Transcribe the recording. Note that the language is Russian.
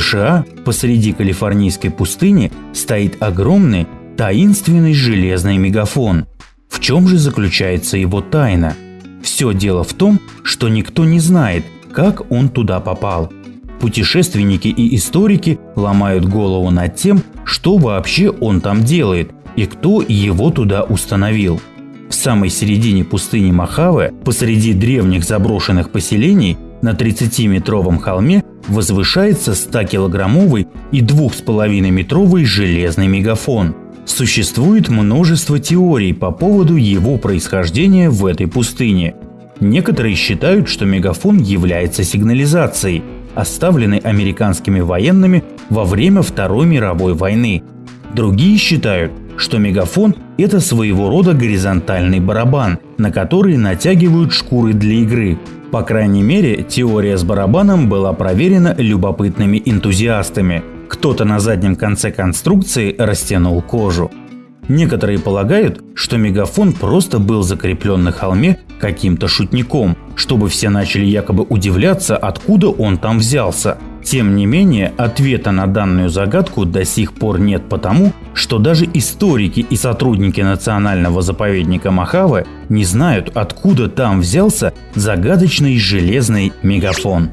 США посреди калифорнийской пустыни стоит огромный таинственный железный мегафон. В чем же заключается его тайна? Все дело в том, что никто не знает, как он туда попал. Путешественники и историки ломают голову над тем, что вообще он там делает и кто его туда установил. В самой середине пустыни Махаве, посреди древних заброшенных поселений, на 30-метровом холме возвышается 100-килограммовый и 2,5-метровый железный мегафон. Существует множество теорий по поводу его происхождения в этой пустыне. Некоторые считают, что мегафон является сигнализацией, оставленной американскими военными во время Второй мировой войны. Другие считают, что мегафон – это своего рода горизонтальный барабан, на который натягивают шкуры для игры. По крайней мере, теория с барабаном была проверена любопытными энтузиастами. Кто-то на заднем конце конструкции растянул кожу. Некоторые полагают, что мегафон просто был закреплен на холме каким-то шутником, чтобы все начали якобы удивляться, откуда он там взялся. Тем не менее, ответа на данную загадку до сих пор нет потому, что даже историки и сотрудники национального заповедника Махаве не знают, откуда там взялся загадочный железный мегафон.